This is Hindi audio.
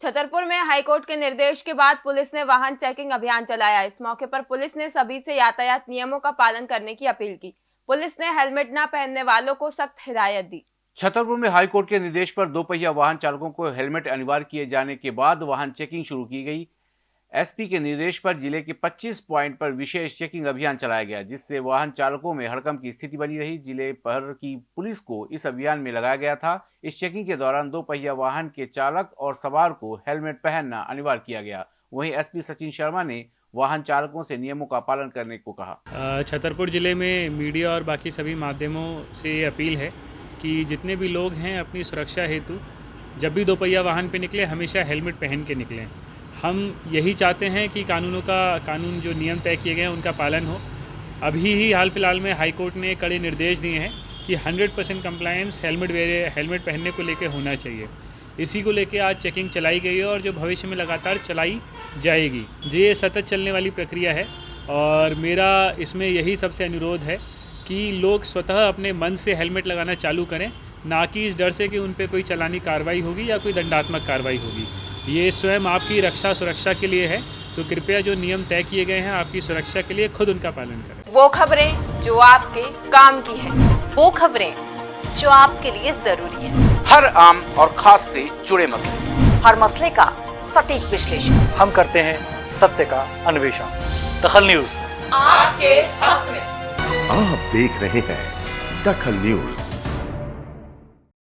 छतरपुर में हाईकोर्ट के निर्देश के बाद पुलिस ने वाहन चेकिंग अभियान चलाया। इस मौके पर पुलिस ने सभी से यातायात नियमों का पालन करने की अपील की। पुलिस ने हेलमेट न पहनने वालों को सख्त हिदायत दी। छतरपुर में हाईकोर्ट के निर्देश पर दोपहिया वाहन चालकों को हेलमेट अनिवार्य किए जाने के बाद वाहन चेकिंग शुरू की गई। एसपी के निर्देश पर ज़िले के 25 पॉइंट पर विशेष चेकिंग अभियान चलाया गया, जिससे वाहन चालकों में हड़कम की स्थिति बनी रही। ज़िले भर की पुलिस को इस अभियान में लगाया गया था। इस चेकिंग के दौरान दो पहिया वाहन के चालक और सवार को हेलमेट पहनना अनिवार्य किया गया। वहीं एसपी सचिन शर्मा ने वाहन चालकों से नियमों का पालन करने को कहा। छतरपुर ज़िले में मीडिया और बाकी सभी माध्यमों से ये अपील है कि जितने भी लोग हैं अपनी सुरक्षा हेतु, जब भी दोपहिया वाहन पे निकले, हमेशा हेलमेट पहन के निकलें। हम यही चाहते हैं कि कानूनों का, कानून जो नियम तय किए गए हैं, उनका पालन हो। अभी ही हाल फ़िलहाल में हाई कोर्ट ने कड़े निर्देश दिए हैं कि 100 परसेंट कंप्लायंस हेलमेट वेरे हेलमेट पहनने को लेकर होना चाहिए। इसी को लेकर आज चेकिंग चलाई गई है और जो भविष्य में लगातार चलाई जाएगी। ये सतत चलने वाली प्रक्रिया है और मेरा इसमें यही सबसे अनुरोध है कि लोग स्वतः अपने मन से हेलमेट लगाना चालू करें, ना कि इस डर से कि उन पर कोई चलानी कार्रवाई होगी या कोई दंडात्मक कार्रवाई होगी। ये स्वयं आपकी रक्षा सुरक्षा के लिए है तो कृपया जो नियम तय किए गए हैं आपकी सुरक्षा के लिए खुद उनका पालन करें। वो खबरें जो आपके काम की है वो खबरें जो आपके लिए ज़रूरी है। हर आम और खास से जुड़े मसले। हर मसले का सटीक विश्लेषण। हम करते हैं सत्य का अन्वेषण। दखल न्यूज़। आपके हक में। आप देख रहे हैं दखल न्यूज़।